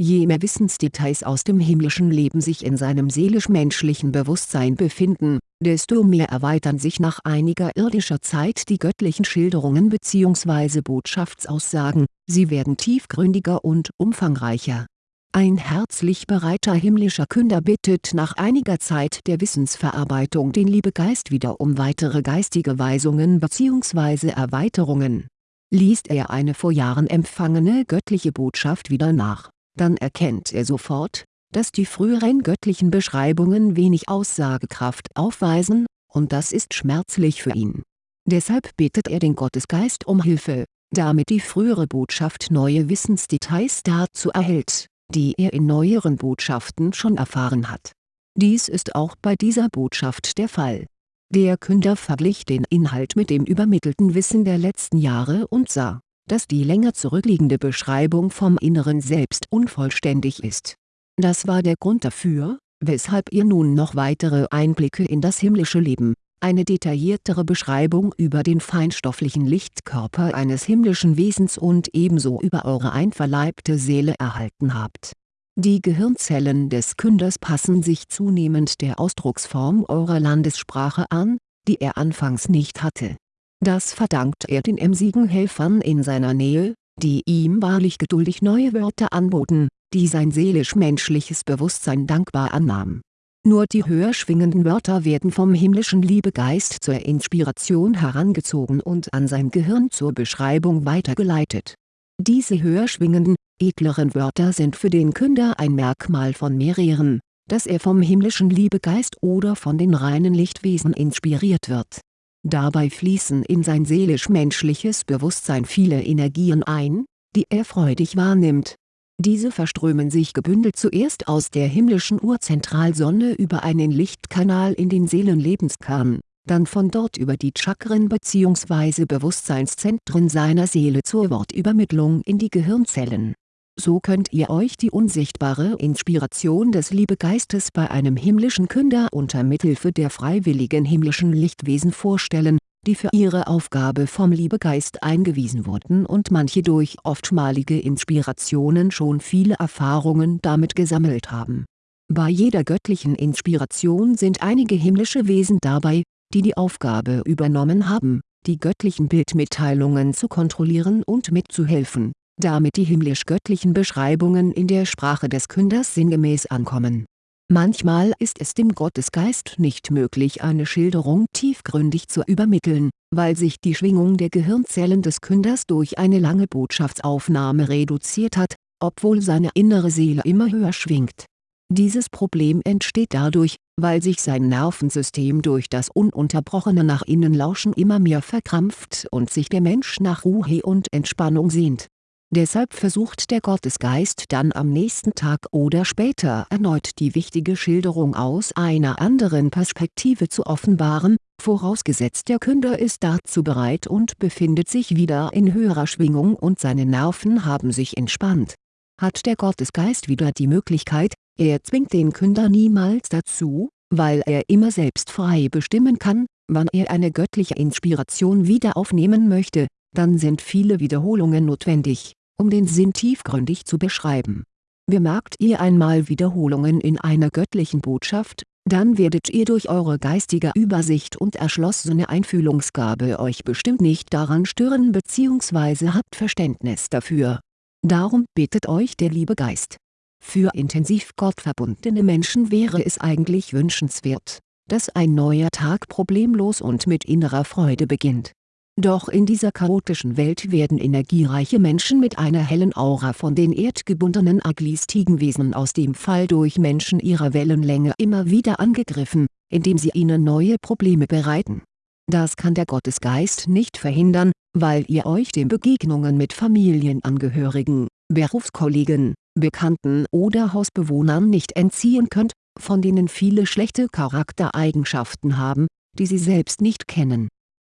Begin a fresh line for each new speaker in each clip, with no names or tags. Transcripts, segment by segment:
Je mehr Wissensdetails aus dem himmlischen Leben sich in seinem seelisch-menschlichen Bewusstsein befinden, desto mehr erweitern sich nach einiger irdischer Zeit die göttlichen Schilderungen bzw. Botschaftsaussagen, sie werden tiefgründiger und umfangreicher. Ein herzlich bereiter himmlischer Künder bittet nach einiger Zeit der Wissensverarbeitung den Liebegeist wieder um weitere geistige Weisungen bzw. Erweiterungen. Liest er eine vor Jahren empfangene göttliche Botschaft wieder nach dann erkennt er sofort, dass die früheren göttlichen Beschreibungen wenig Aussagekraft aufweisen, und das ist schmerzlich für ihn. Deshalb bittet er den Gottesgeist um Hilfe, damit die frühere Botschaft neue Wissensdetails dazu erhält, die er in neueren Botschaften schon erfahren hat. Dies ist auch bei dieser Botschaft der Fall. Der Künder verglich den Inhalt mit dem übermittelten Wissen der letzten Jahre und sah dass die länger zurückliegende Beschreibung vom inneren Selbst unvollständig ist. Das war der Grund dafür, weshalb ihr nun noch weitere Einblicke in das himmlische Leben, eine detailliertere Beschreibung über den feinstofflichen Lichtkörper eines himmlischen Wesens und ebenso über eure einverleibte Seele erhalten habt. Die Gehirnzellen des Künders passen sich zunehmend der Ausdrucksform eurer Landessprache an, die er anfangs nicht hatte das verdankt er den emsigen Helfern in seiner Nähe, die ihm wahrlich geduldig neue Wörter anboten, die sein seelisch-menschliches Bewusstsein dankbar annahm. Nur die höher schwingenden Wörter werden vom himmlischen Liebegeist zur Inspiration herangezogen und an sein Gehirn zur Beschreibung weitergeleitet. Diese höher schwingenden, edleren Wörter sind für den Künder ein Merkmal von mehreren, dass er vom himmlischen Liebegeist oder von den reinen Lichtwesen inspiriert wird Dabei fließen in sein seelisch-menschliches Bewusstsein viele Energien ein, die er freudig wahrnimmt. Diese verströmen sich gebündelt zuerst aus der himmlischen Urzentralsonne über einen Lichtkanal in den Seelenlebenskern, dann von dort über die Chakren bzw. Bewusstseinszentren seiner Seele zur Wortübermittlung in die Gehirnzellen so könnt ihr euch die unsichtbare Inspiration des Liebegeistes bei einem himmlischen Künder unter Mithilfe der freiwilligen himmlischen Lichtwesen vorstellen, die für ihre Aufgabe vom Liebegeist eingewiesen wurden und manche durch oftmalige Inspirationen schon viele Erfahrungen damit gesammelt haben. Bei jeder göttlichen Inspiration sind einige himmlische Wesen dabei, die die Aufgabe übernommen haben, die göttlichen Bildmitteilungen zu kontrollieren und mitzuhelfen damit die himmlisch-göttlichen Beschreibungen in der Sprache des Künders sinngemäß ankommen. Manchmal ist es dem Gottesgeist nicht möglich eine Schilderung tiefgründig zu übermitteln, weil sich die Schwingung der Gehirnzellen des Künders durch eine lange Botschaftsaufnahme reduziert hat, obwohl seine innere Seele immer höher schwingt. Dieses Problem entsteht dadurch, weil sich sein Nervensystem durch das ununterbrochene nach innen Lauschen immer mehr verkrampft und sich der Mensch nach Ruhe und Entspannung sehnt Deshalb versucht der Gottesgeist dann am nächsten Tag oder später erneut die wichtige Schilderung aus einer anderen Perspektive zu offenbaren, vorausgesetzt der Künder ist dazu bereit und befindet sich wieder in höherer Schwingung und seine Nerven haben sich entspannt. Hat der Gottesgeist wieder die Möglichkeit, er zwingt den Künder niemals dazu, weil er immer selbst frei bestimmen kann, wann er eine göttliche Inspiration wieder aufnehmen möchte, dann sind viele Wiederholungen notwendig um den Sinn tiefgründig zu beschreiben. Bemerkt ihr einmal Wiederholungen in einer göttlichen Botschaft, dann werdet ihr durch eure geistige Übersicht und erschlossene Einfühlungsgabe euch bestimmt nicht daran stören bzw. habt Verständnis dafür. Darum bittet euch der liebe Geist. Für intensiv gottverbundene Menschen wäre es eigentlich wünschenswert, dass ein neuer Tag problemlos und mit innerer Freude beginnt doch in dieser chaotischen Welt werden energiereiche Menschen mit einer hellen Aura von den erdgebundenen Aglis-Tigenwesen aus dem Fall durch Menschen ihrer Wellenlänge immer wieder angegriffen, indem sie ihnen neue Probleme bereiten. Das kann der Gottesgeist nicht verhindern, weil ihr euch den Begegnungen mit Familienangehörigen, Berufskollegen, Bekannten oder Hausbewohnern nicht entziehen könnt, von denen viele schlechte Charaktereigenschaften haben, die sie selbst nicht kennen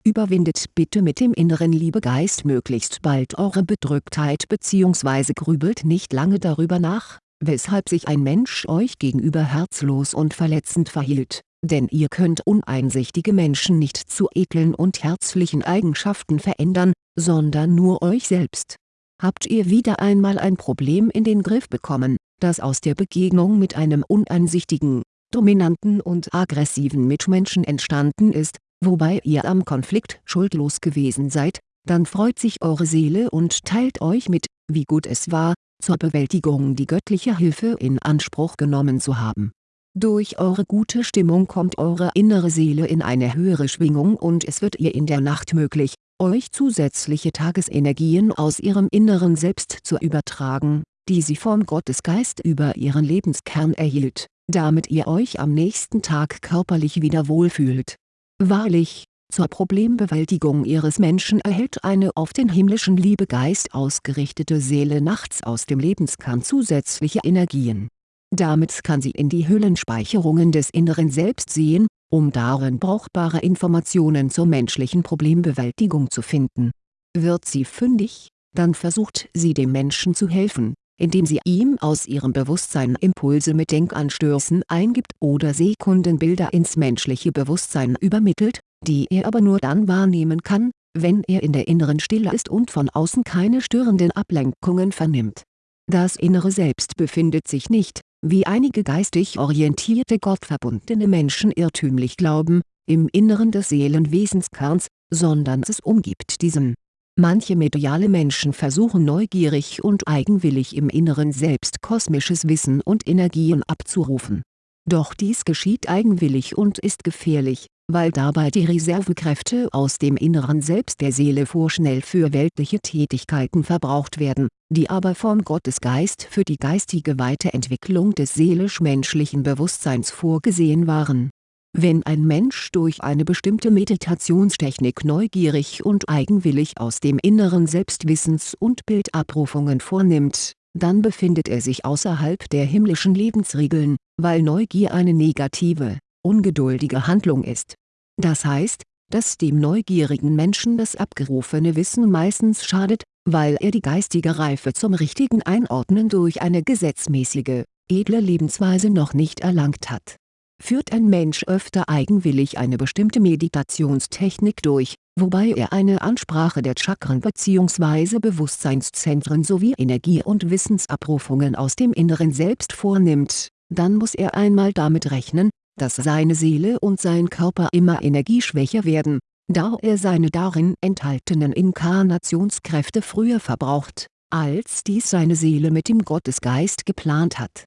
Überwindet bitte mit dem inneren Liebegeist möglichst bald eure Bedrücktheit bzw. grübelt nicht lange darüber nach, weshalb sich ein Mensch euch gegenüber herzlos und verletzend verhielt, denn ihr könnt uneinsichtige Menschen nicht zu edlen und herzlichen Eigenschaften verändern, sondern nur euch selbst habt ihr wieder einmal ein Problem in den Griff bekommen, das aus der Begegnung mit einem uneinsichtigen, dominanten und aggressiven Mitmenschen entstanden ist, wobei ihr am Konflikt schuldlos gewesen seid, dann freut sich eure Seele und teilt euch mit, wie gut es war, zur Bewältigung die göttliche Hilfe in Anspruch genommen zu haben. Durch eure gute Stimmung kommt eure innere Seele in eine höhere Schwingung und es wird ihr in der Nacht möglich, euch zusätzliche Tagesenergien aus ihrem inneren Selbst zu übertragen, die sie vom Gottesgeist über ihren Lebenskern erhielt, damit ihr euch am nächsten Tag körperlich wieder wohlfühlt. Wahrlich, zur Problembewältigung ihres Menschen erhält eine auf den himmlischen Liebegeist ausgerichtete Seele nachts aus dem Lebenskern zusätzliche Energien. Damit kann sie in die Hüllenspeicherungen des inneren Selbst sehen, um darin brauchbare Informationen zur menschlichen Problembewältigung zu finden. Wird sie fündig, dann versucht sie dem Menschen zu helfen, indem sie ihm aus ihrem Bewusstsein Impulse mit Denkanstößen eingibt oder Sekundenbilder ins menschliche Bewusstsein übermittelt, die er aber nur dann wahrnehmen kann, wenn er in der inneren Stille ist und von außen keine störenden Ablenkungen vernimmt. Das innere Selbst befindet sich nicht, wie einige geistig orientierte gottverbundene Menschen irrtümlich glauben, im Inneren des Seelenwesenskerns, sondern es umgibt diesen. Manche mediale Menschen versuchen neugierig und eigenwillig im Inneren selbst kosmisches Wissen und Energien abzurufen. Doch dies geschieht eigenwillig und ist gefährlich, weil dabei die Reservekräfte aus dem Inneren Selbst der Seele vorschnell für weltliche Tätigkeiten verbraucht werden, die aber vom Gottesgeist für die geistige Weiterentwicklung des seelisch-menschlichen Bewusstseins vorgesehen waren. Wenn ein Mensch durch eine bestimmte Meditationstechnik neugierig und eigenwillig aus dem Inneren Selbst Wissens- und Bildabrufungen vornimmt, dann befindet er sich außerhalb der himmlischen Lebensregeln, weil Neugier eine negative ungeduldige Handlung ist. Das heißt, dass dem neugierigen Menschen das abgerufene Wissen meistens schadet, weil er die geistige Reife zum richtigen Einordnen durch eine gesetzmäßige, edle Lebensweise noch nicht erlangt hat. Führt ein Mensch öfter eigenwillig eine bestimmte Meditationstechnik durch, wobei er eine Ansprache der Chakren bzw. Bewusstseinszentren sowie Energie- und Wissensabrufungen aus dem Inneren Selbst vornimmt, dann muss er einmal damit rechnen, dass seine Seele und sein Körper immer energieschwächer werden, da er seine darin enthaltenen Inkarnationskräfte früher verbraucht, als dies seine Seele mit dem Gottesgeist geplant hat.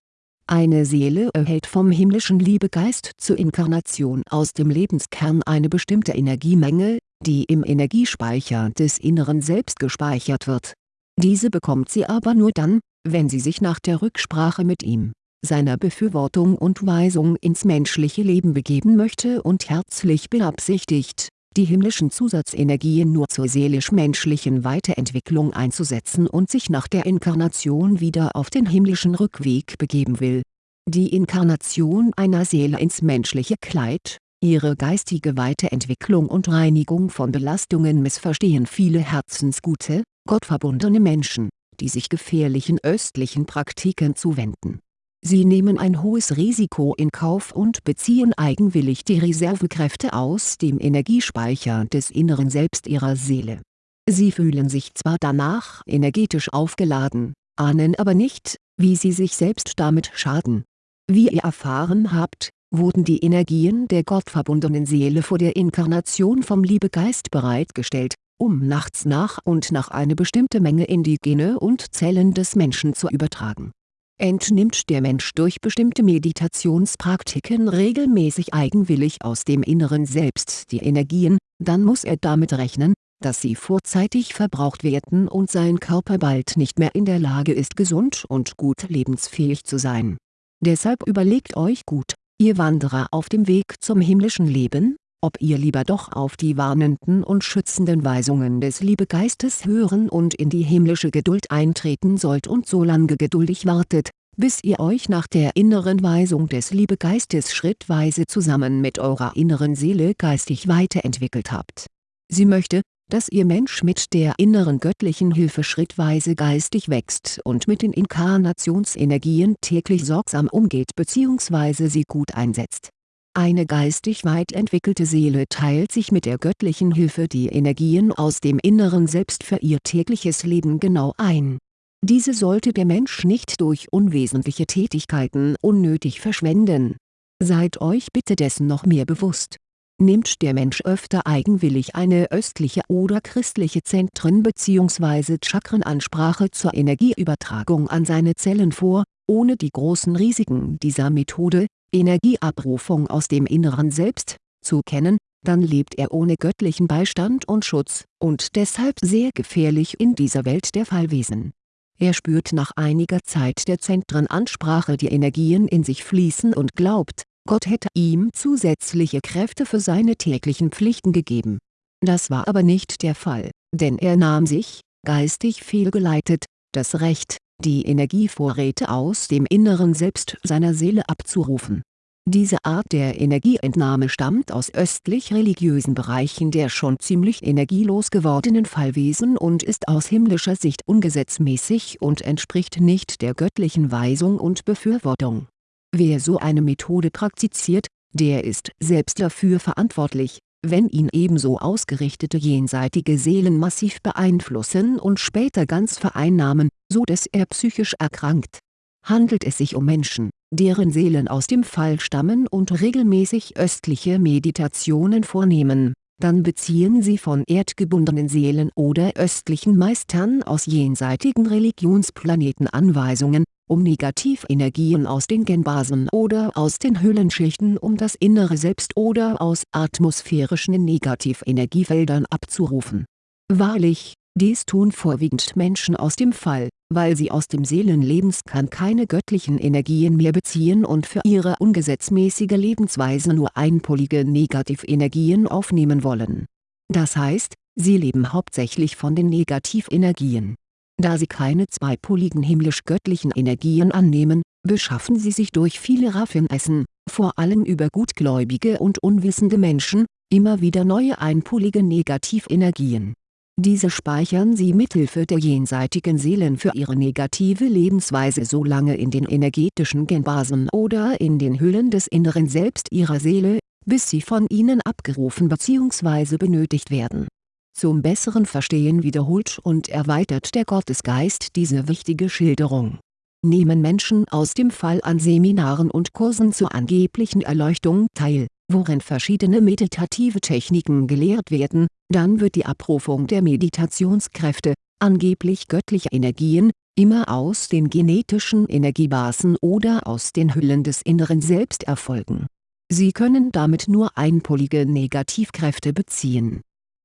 Eine Seele erhält vom himmlischen Liebegeist zur Inkarnation aus dem Lebenskern eine bestimmte Energiemenge, die im Energiespeicher des Inneren Selbst gespeichert wird. Diese bekommt sie aber nur dann, wenn sie sich nach der Rücksprache mit ihm seiner Befürwortung und Weisung ins menschliche Leben begeben möchte und herzlich beabsichtigt, die himmlischen Zusatzenergien nur zur seelisch-menschlichen Weiterentwicklung einzusetzen und sich nach der Inkarnation wieder auf den himmlischen Rückweg begeben will. Die Inkarnation einer Seele ins menschliche Kleid, ihre geistige Weiterentwicklung und Reinigung von Belastungen missverstehen viele herzensgute, gottverbundene Menschen, die sich gefährlichen östlichen Praktiken zuwenden Sie nehmen ein hohes Risiko in Kauf und beziehen eigenwillig die Reservekräfte aus dem Energiespeicher des inneren Selbst ihrer Seele. Sie fühlen sich zwar danach energetisch aufgeladen, ahnen aber nicht, wie sie sich selbst damit schaden. Wie ihr erfahren habt, wurden die Energien der gottverbundenen Seele vor der Inkarnation vom Liebegeist bereitgestellt, um nachts nach und nach eine bestimmte Menge in die Gene und Zellen des Menschen zu übertragen Entnimmt der Mensch durch bestimmte Meditationspraktiken regelmäßig eigenwillig aus dem Inneren Selbst die Energien, dann muss er damit rechnen, dass sie vorzeitig verbraucht werden und sein Körper bald nicht mehr in der Lage ist gesund und gut lebensfähig zu sein. Deshalb überlegt euch gut, ihr Wanderer auf dem Weg zum himmlischen Leben, ob ihr lieber doch auf die warnenden und schützenden Weisungen des Liebegeistes hören und in die himmlische Geduld eintreten sollt und so lange geduldig wartet, bis ihr euch nach der inneren Weisung des Liebegeistes schrittweise zusammen mit eurer inneren Seele geistig weiterentwickelt habt. Sie möchte, dass ihr Mensch mit der inneren göttlichen Hilfe schrittweise geistig wächst und mit den Inkarnationsenergien täglich sorgsam umgeht bzw. sie gut einsetzt Eine geistig weit entwickelte Seele teilt sich mit der göttlichen Hilfe die Energien aus dem inneren Selbst für ihr tägliches Leben genau ein. Diese sollte der Mensch nicht durch unwesentliche Tätigkeiten unnötig verschwenden. Seid euch bitte dessen noch mehr bewusst. Nimmt der Mensch öfter eigenwillig eine östliche oder christliche Zentren- bzw. Chakrenansprache zur Energieübertragung an seine Zellen vor, ohne die großen Risiken dieser Methode, Energieabrufung aus dem inneren Selbst, zu kennen, dann lebt er ohne göttlichen Beistand und Schutz und deshalb sehr gefährlich in dieser Welt der Fallwesen. Er spürt nach einiger Zeit der Zentrenansprache die Energien in sich fließen und glaubt, Gott hätte ihm zusätzliche Kräfte für seine täglichen Pflichten gegeben. Das war aber nicht der Fall, denn er nahm sich, geistig fehlgeleitet, das Recht, die Energievorräte aus dem inneren Selbst seiner Seele abzurufen. Diese Art der Energieentnahme stammt aus östlich-religiösen Bereichen der schon ziemlich energielos gewordenen Fallwesen und ist aus himmlischer Sicht ungesetzmäßig und entspricht nicht der göttlichen Weisung und Befürwortung. Wer so eine Methode praktiziert, der ist selbst dafür verantwortlich, wenn ihn ebenso ausgerichtete jenseitige Seelen massiv beeinflussen und später ganz vereinnahmen, so dass er psychisch erkrankt. Handelt es sich um Menschen, deren Seelen aus dem Fall stammen und regelmäßig östliche Meditationen vornehmen, dann beziehen sie von erdgebundenen Seelen oder östlichen Meistern aus jenseitigen Religionsplaneten Anweisungen, um Negativenergien aus den Genbasen oder aus den Hüllenschichten um das innere Selbst oder aus atmosphärischen Negativenergiefeldern abzurufen. Wahrlich, dies tun vorwiegend Menschen aus dem Fall, weil sie aus dem Seelenlebenskern keine göttlichen Energien mehr beziehen und für ihre ungesetzmäßige Lebensweise nur einpolige Negativenergien aufnehmen wollen. Das heißt, sie leben hauptsächlich von den Negativenergien da sie keine zweipoligen himmlisch-göttlichen Energien annehmen, beschaffen sie sich durch viele Raffinessen, vor allem über gutgläubige und unwissende Menschen, immer wieder neue einpolige Negativenergien. Diese speichern sie mithilfe der jenseitigen Seelen für ihre negative Lebensweise so lange in den energetischen Genbasen oder in den Hüllen des inneren Selbst ihrer Seele, bis sie von ihnen abgerufen bzw. benötigt werden zum besseren Verstehen wiederholt und erweitert der Gottesgeist diese wichtige Schilderung. Nehmen Menschen aus dem Fall an Seminaren und Kursen zur angeblichen Erleuchtung teil, worin verschiedene meditative Techniken gelehrt werden, dann wird die Abrufung der Meditationskräfte, angeblich göttlicher Energien, immer aus den genetischen Energiebasen oder aus den Hüllen des inneren Selbst erfolgen. Sie können damit nur einpolige Negativkräfte beziehen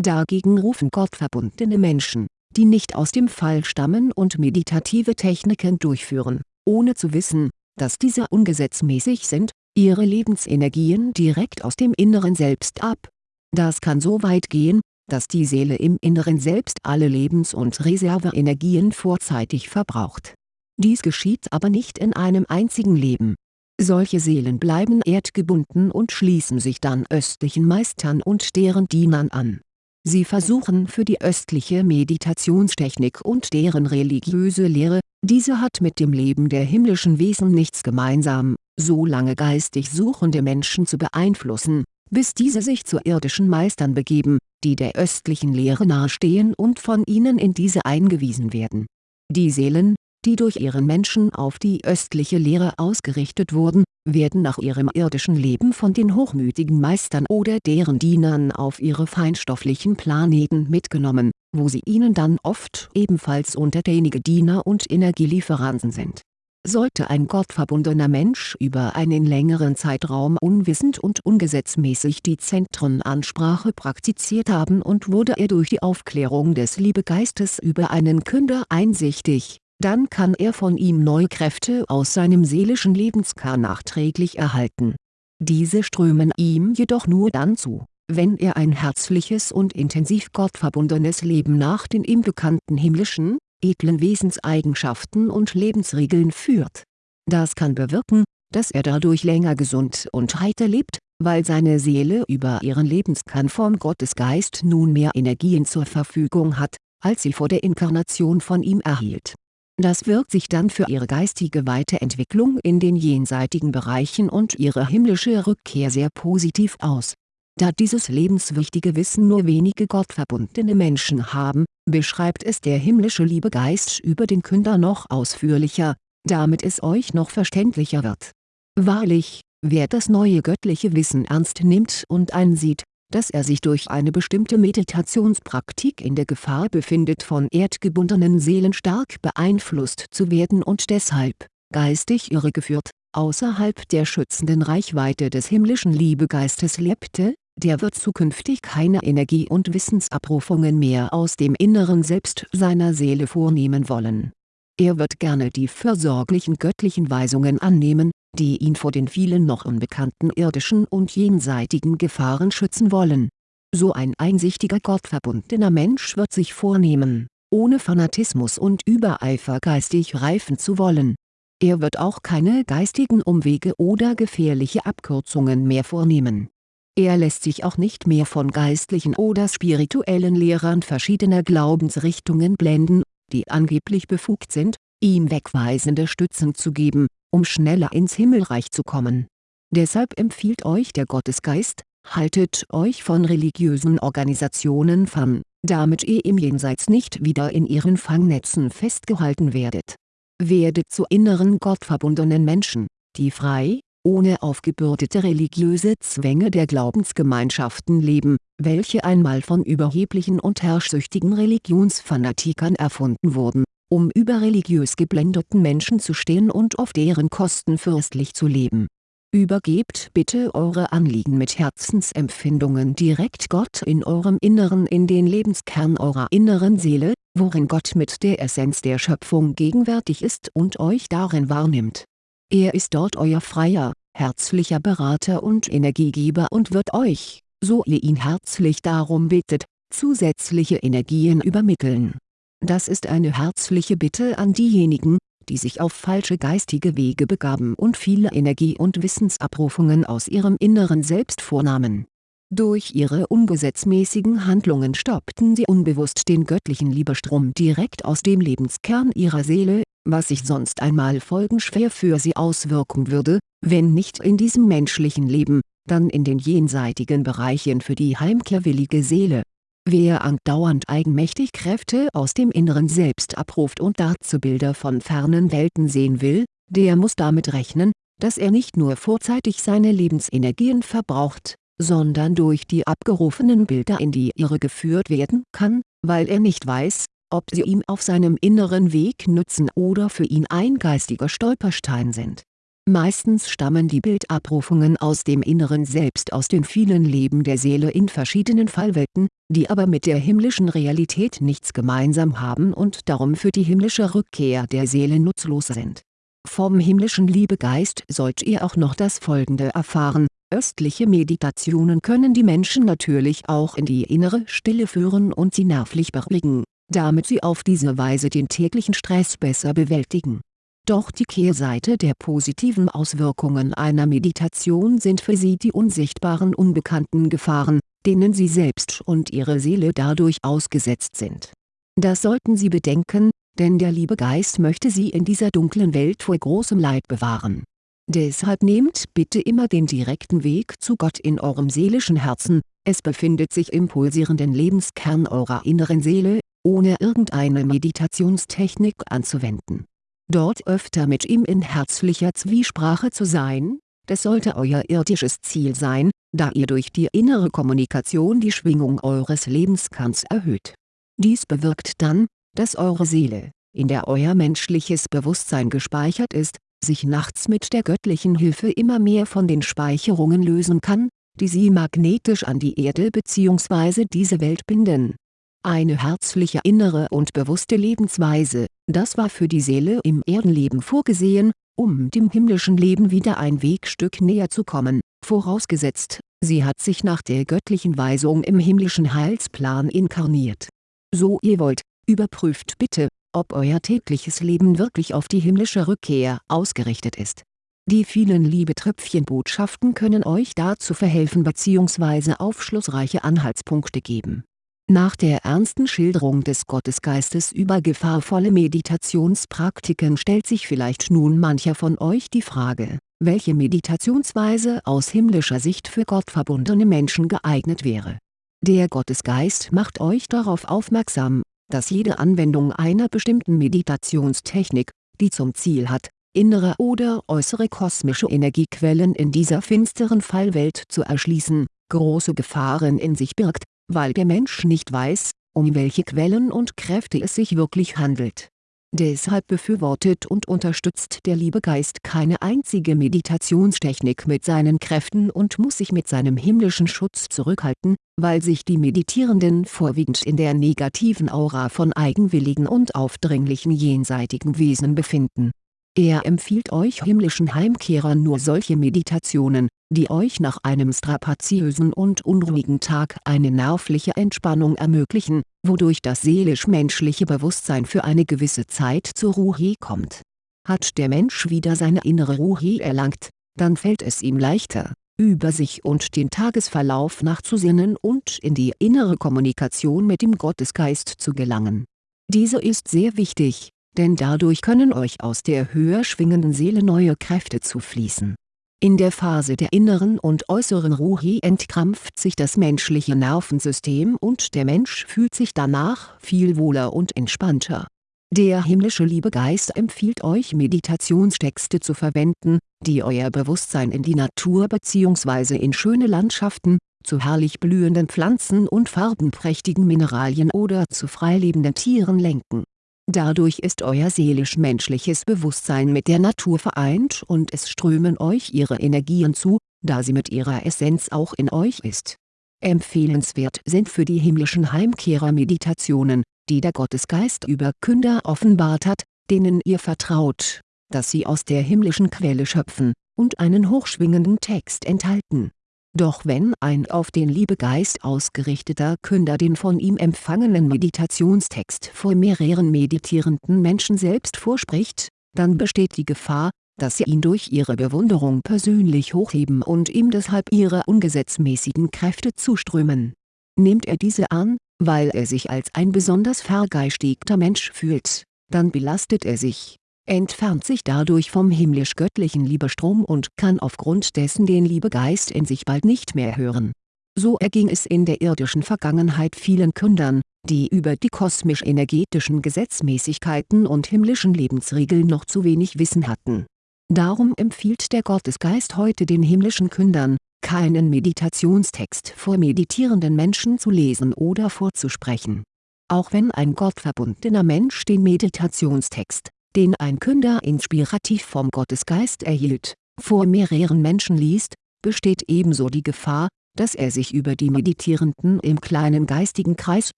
Dagegen rufen gottverbundene Menschen, die nicht aus dem Fall stammen und meditative Techniken durchführen, ohne zu wissen, dass diese ungesetzmäßig sind, ihre Lebensenergien direkt aus dem inneren Selbst ab. Das kann so weit gehen, dass die Seele im inneren Selbst alle Lebens- und Reserveenergien vorzeitig verbraucht. Dies geschieht aber nicht in einem einzigen Leben. Solche Seelen bleiben erdgebunden und schließen sich dann östlichen Meistern und deren Dienern an Sie versuchen für die östliche Meditationstechnik und deren religiöse Lehre, diese hat mit dem Leben der himmlischen Wesen nichts gemeinsam, so lange geistig suchende Menschen zu beeinflussen, bis diese sich zu irdischen Meistern begeben, die der östlichen Lehre nahestehen und von ihnen in diese eingewiesen werden. Die Seelen, die durch ihren Menschen auf die östliche Lehre ausgerichtet wurden, werden nach ihrem irdischen Leben von den hochmütigen Meistern oder deren Dienern auf ihre feinstofflichen Planeten mitgenommen, wo sie ihnen dann oft ebenfalls untertänige Diener und Energielieferanten sind. Sollte ein gottverbundener Mensch über einen längeren Zeitraum unwissend und ungesetzmäßig die Zentrenansprache praktiziert haben und wurde er durch die Aufklärung des Liebegeistes über einen Künder einsichtig dann kann er von ihm neue Kräfte aus seinem seelischen Lebenskern nachträglich erhalten. Diese strömen ihm jedoch nur dann zu, wenn er ein herzliches und intensiv gottverbundenes Leben nach den ihm bekannten himmlischen, edlen Wesenseigenschaften und Lebensregeln führt. Das kann bewirken, dass er dadurch länger gesund und heiter lebt, weil seine Seele über ihren Lebenskern vom Gottesgeist nun mehr Energien zur Verfügung hat, als sie vor der Inkarnation von ihm erhielt Das wirkt sich dann für ihre geistige Weiterentwicklung in den jenseitigen Bereichen und ihre himmlische Rückkehr sehr positiv aus. Da dieses lebenswichtige Wissen nur wenige gottverbundene Menschen haben, beschreibt es der himmlische Liebegeist über den Künder noch ausführlicher, damit es euch noch verständlicher wird. Wahrlich, wer das neue göttliche Wissen ernst nimmt und einsieht, dass er sich durch eine bestimmte Meditationspraktik in der Gefahr befindet von erdgebundenen Seelen stark beeinflusst zu werden und deshalb, geistig irregeführt, außerhalb der schützenden Reichweite des himmlischen Liebegeistes lebte, der wird zukünftig keine Energie- und Wissensabrufungen mehr aus dem inneren Selbst seiner Seele vornehmen wollen. Er wird gerne die fürsorglichen göttlichen Weisungen annehmen, die ihn vor den vielen noch unbekannten irdischen und jenseitigen Gefahren schützen wollen. So ein einsichtiger gottverbundener Mensch wird sich vornehmen, ohne Fanatismus und Übereifer geistig reifen zu wollen. Er wird auch keine geistigen Umwege oder gefährliche Abkürzungen mehr vornehmen. Er lässt sich auch nicht mehr von geistlichen oder spirituellen Lehrern verschiedener Glaubensrichtungen blenden, die angeblich befugt sind, ihm wegweisende Stützen zu geben, um schneller ins Himmelreich zu kommen. Deshalb empfiehlt euch der Gottesgeist, haltet euch von religiösen Organisationen fern, damit ihr im Jenseits nicht wieder in ihren Fangnetzen festgehalten werdet. Werdet zu inneren gottverbundenen Menschen, die frei, ohne aufgebürdete religiöse Zwänge der Glaubensgemeinschaften leben, welche einmal von überheblichen und herrschsüchtigen Religionsfanatikern erfunden wurden um über religiös geblendeten Menschen zu stehen und auf deren Kosten fürstlich zu leben. Übergebt bitte eure Anliegen mit Herzensempfindungen direkt Gott in eurem Inneren in den Lebenskern eurer inneren Seele, worin Gott mit der Essenz der Schöpfung gegenwärtig ist und euch darin wahrnimmt. Er ist dort euer freier, herzlicher Berater und Energiegeber und wird euch, so ihr ihn herzlich darum bittet, zusätzliche Energien übermitteln das ist eine herzliche Bitte an diejenigen, die sich auf falsche geistige Wege begaben und viele Energie- und Wissensabrufungen aus ihrem inneren Selbst vornahmen. Durch ihre ungesetzmäßigen Handlungen stoppten sie unbewusst den göttlichen Liebestrom direkt aus dem Lebenskern ihrer Seele, was sich sonst einmal folgenschwer für sie auswirken würde, wenn nicht in diesem menschlichen Leben, dann in den jenseitigen Bereichen für die heimkehrwillige Seele Wer andauernd eigenmächtig Kräfte aus dem inneren Selbst abruft und dazu Bilder von fernen Welten sehen will, der muss damit rechnen, dass er nicht nur vorzeitig seine Lebensenergien verbraucht, sondern durch die abgerufenen Bilder in die Irre geführt werden kann, weil er nicht weiß, ob sie ihm auf seinem inneren Weg nützen oder für ihn ein geistiger Stolperstein sind Meistens stammen die Bildabrufungen aus dem inneren Selbst aus den vielen Leben der Seele in verschiedenen Fallwelten, die aber mit der himmlischen Realität nichts gemeinsam haben und darum für die himmlische Rückkehr der Seele nutzlos sind. Vom himmlischen Liebegeist sollt ihr auch noch das folgende erfahren, östliche Meditationen können die Menschen natürlich auch in die innere Stille führen und sie nervlich beruhigen, damit sie auf diese Weise den täglichen Stress besser bewältigen doch die Kehrseite der positiven Auswirkungen einer Meditation sind für sie die unsichtbaren unbekannten Gefahren, denen sie selbst und ihre Seele dadurch ausgesetzt sind. Das sollten sie bedenken, denn der liebe Geist möchte sie in dieser dunklen Welt vor großem Leid bewahren. Deshalb nehmt bitte immer den direkten Weg zu Gott in eurem seelischen Herzen, es befindet sich im pulsierenden Lebenskern eurer inneren Seele, ohne irgendeine Meditationstechnik anzuwenden dort öfter mit ihm in herzlicher Zwiesprache zu sein, das sollte euer irdisches Ziel sein, da ihr durch die innere Kommunikation die Schwingung eures Lebenskerns erhöht. Dies bewirkt dann, dass eure Seele, in der euer menschliches Bewusstsein gespeichert ist, sich nachts mit der göttlichen Hilfe immer mehr von den Speicherungen lösen kann, die sie magnetisch an die Erde bzw. diese Welt binden eine herzliche innere und bewusste Lebensweise, das war für die Seele im Erdenleben vorgesehen, um dem himmlischen Leben wieder ein Wegstück näher zu kommen, vorausgesetzt, sie hat sich nach der göttlichen Weisung im himmlischen Heilsplan inkarniert. So ihr wollt, überprüft bitte, ob euer tägliches Leben wirklich auf die himmlische Rückkehr ausgerichtet ist. Die vielen Liebetröpfchenbotschaften können euch dazu verhelfen bzw. aufschlussreiche Anhaltspunkte geben Nach der ernsten Schilderung des Gottesgeistes über gefahrvolle Meditationspraktiken stellt sich vielleicht nun mancher von euch die Frage, welche Meditationsweise aus himmlischer Sicht für gottverbundene Menschen geeignet wäre. Der Gottesgeist macht euch darauf aufmerksam, dass jede Anwendung einer bestimmten Meditationstechnik, die zum Ziel hat, innere oder äußere kosmische Energiequellen in dieser finsteren Fallwelt zu erschließen, große Gefahren in sich birgt, weil der Mensch nicht weiß, um welche Quellen und Kräfte es sich wirklich handelt. Deshalb befürwortet und unterstützt der liebe Geist keine einzige Meditationstechnik mit seinen Kräften und muss sich mit seinem himmlischen Schutz zurückhalten, weil sich die Meditierenden vorwiegend in der negativen Aura von eigenwilligen und aufdringlichen jenseitigen Wesen befinden er empfiehlt euch himmlischen Heimkehrern nur solche Meditationen, die euch nach einem strapaziösen und unruhigen Tag eine nervliche Entspannung ermöglichen, wodurch das seelisch-menschliche Bewusstsein für eine gewisse Zeit zur Ruhe kommt. Hat der Mensch wieder seine innere Ruhe erlangt, dann fällt es ihm leichter, über sich und den Tagesverlauf nachzusinnen und in die innere Kommunikation mit dem Gottesgeist zu gelangen. Diese ist sehr wichtig, denn dadurch können euch aus der höher schwingenden Seele neue Kräfte zufließen. In der Phase der inneren und äußeren Ruhe entkrampft sich das menschliche Nervensystem und der Mensch fühlt sich danach viel wohler und entspannter. Der himmlische Liebegeist empfiehlt euch Meditationstexte zu verwenden, die euer Bewusstsein in die Natur bzw. in schöne Landschaften, zu herrlich blühenden Pflanzen und farbenprächtigen Mineralien oder zu freilebenden Tieren lenken Dadurch ist euer seelisch-menschliches Bewusstsein mit der Natur vereint und es strömen euch ihre Energien zu, da sie mit ihrer Essenz auch in euch ist. Empfehlenswert sind für die himmlischen Heimkehrer Meditationen, die der Gottesgeist über Künder offenbart hat, denen ihr vertraut, dass sie aus der himmlischen Quelle schöpfen, und einen hochschwingenden Text enthalten doch wenn ein auf den Liebegeist ausgerichteter Künder den von ihm empfangenen Meditationstext vor mehreren meditierenden Menschen selbst vorspricht, dann besteht die Gefahr, dass sie ihn durch ihre Bewunderung persönlich hochheben und ihm deshalb ihre ungesetzmäßigen Kräfte zuströmen. Nehmt er diese an, weil er sich als ein besonders vergeistigter Mensch fühlt, dann belastet er sich entfernt sich dadurch vom himmlisch-göttlichen Liebestrom und kann aufgrund dessen den Liebegeist in sich bald nicht mehr hören. So erging es in der irdischen Vergangenheit vielen Kündern, die über die kosmisch-energetischen Gesetzmäßigkeiten und himmlischen Lebensregeln noch zu wenig Wissen hatten. Darum empfiehlt der Gottesgeist heute den himmlischen Kündern, keinen Meditationstext vor meditierenden Menschen zu lesen oder vorzusprechen. Auch wenn ein gottverbundener Mensch den Meditationstext den ein Künder inspirativ vom Gottesgeist erhielt, vor mehreren Menschen liest, besteht ebenso die Gefahr, dass er sich über die Meditierenden im kleinen geistigen Kreis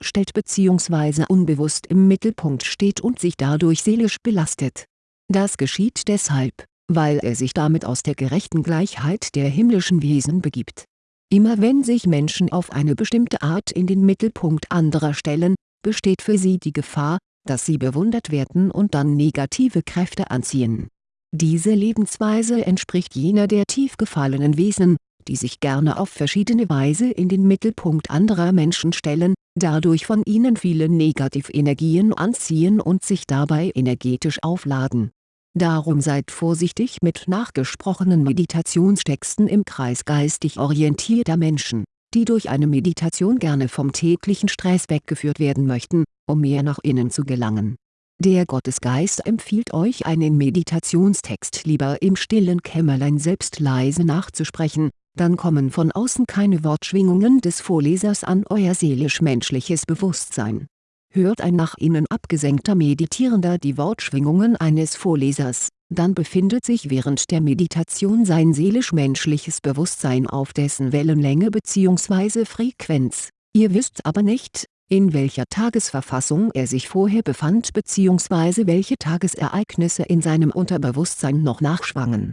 stellt bzw. unbewusst im Mittelpunkt steht und sich dadurch seelisch belastet. Das geschieht deshalb, weil er sich damit aus der gerechten Gleichheit der himmlischen Wesen begibt. Immer wenn sich Menschen auf eine bestimmte Art in den Mittelpunkt anderer stellen, besteht für sie die Gefahr, dass sie bewundert werden und dann negative Kräfte anziehen. Diese Lebensweise entspricht jener der tief gefallenen Wesen, die sich gerne auf verschiedene Weise in den Mittelpunkt anderer Menschen stellen, dadurch von ihnen viele Negativenergien anziehen und sich dabei energetisch aufladen. Darum seid vorsichtig mit nachgesprochenen Meditationstexten im Kreis geistig orientierter Menschen die durch eine Meditation gerne vom täglichen Stress weggeführt werden möchten, um mehr nach innen zu gelangen. Der Gottesgeist empfiehlt euch einen Meditationstext lieber im stillen Kämmerlein selbst leise nachzusprechen, dann kommen von außen keine Wortschwingungen des Vorlesers an euer seelisch-menschliches Bewusstsein. Hört ein nach innen abgesenkter Meditierender die Wortschwingungen eines Vorlesers, dann befindet sich während der Meditation sein seelisch-menschliches Bewusstsein auf dessen Wellenlänge bzw. Frequenz, ihr wisst aber nicht, in welcher Tagesverfassung er sich vorher befand bzw. welche Tagesereignisse in seinem Unterbewusstsein noch nachschwangen.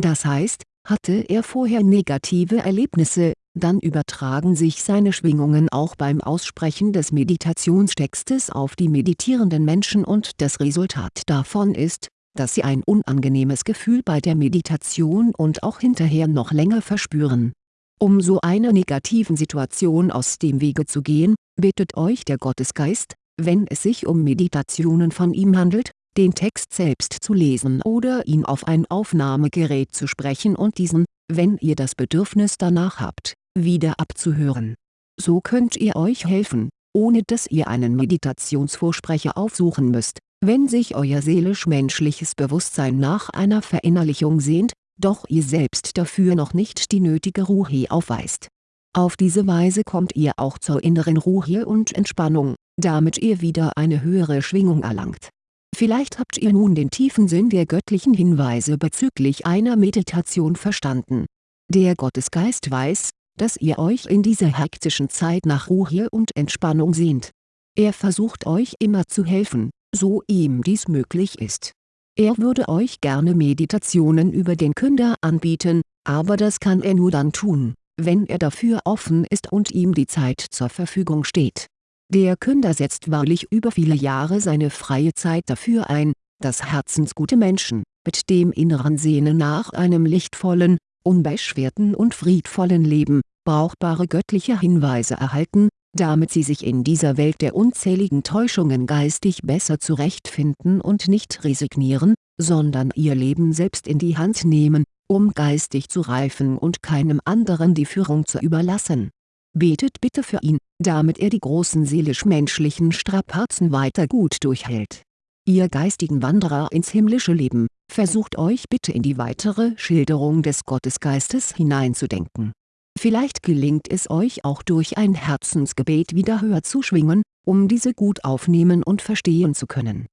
Das heißt, hatte er vorher negative Erlebnisse, dann übertragen sich seine Schwingungen auch beim Aussprechen des Meditationstextes auf die meditierenden Menschen und das Resultat davon ist, dass sie ein unangenehmes Gefühl bei der Meditation und auch hinterher noch länger verspüren. Um so einer negativen Situation aus dem Wege zu gehen, bittet euch der Gottesgeist, wenn es sich um Meditationen von ihm handelt, den Text selbst zu lesen oder ihn auf ein Aufnahmegerät zu sprechen und diesen, wenn ihr das Bedürfnis danach habt, wieder abzuhören. So könnt ihr euch helfen, ohne dass ihr einen Meditationsvorsprecher aufsuchen müsst, wenn sich euer seelisch-menschliches Bewusstsein nach einer Verinnerlichung sehnt, doch ihr selbst dafür noch nicht die nötige Ruhe aufweist. Auf diese Weise kommt ihr auch zur inneren Ruhe und Entspannung, damit ihr wieder eine höhere Schwingung erlangt. Vielleicht habt ihr nun den tiefen Sinn der göttlichen Hinweise bezüglich einer Meditation verstanden. Der Gottesgeist weiß, dass ihr euch in dieser hektischen Zeit nach Ruhe und Entspannung sehnt. Er versucht euch immer zu helfen, so ihm dies möglich ist er würde euch gerne Meditationen über den Künder anbieten, aber das kann er nur dann tun, wenn er dafür offen ist und ihm die Zeit zur Verfügung steht. Der Künder setzt wahrlich über viele Jahre seine freie Zeit dafür ein, dass herzensgute Menschen, mit dem inneren Sehnen nach einem lichtvollen, unbeschwerten und friedvollen Leben, brauchbare göttliche Hinweise erhalten, damit sie sich in dieser Welt der unzähligen Täuschungen geistig besser zurechtfinden und nicht resignieren, sondern ihr Leben selbst in die Hand nehmen, um geistig zu reifen und keinem anderen die Führung zu überlassen. Betet bitte für ihn, damit er die großen seelisch-menschlichen Strapazen weiter gut durchhält. Ihr geistigen Wanderer ins himmlische Leben, versucht euch bitte in die weitere Schilderung des Gottesgeistes hineinzudenken Vielleicht gelingt es euch auch durch ein Herzensgebet wieder höher zu schwingen, um diese gut aufnehmen und verstehen zu können.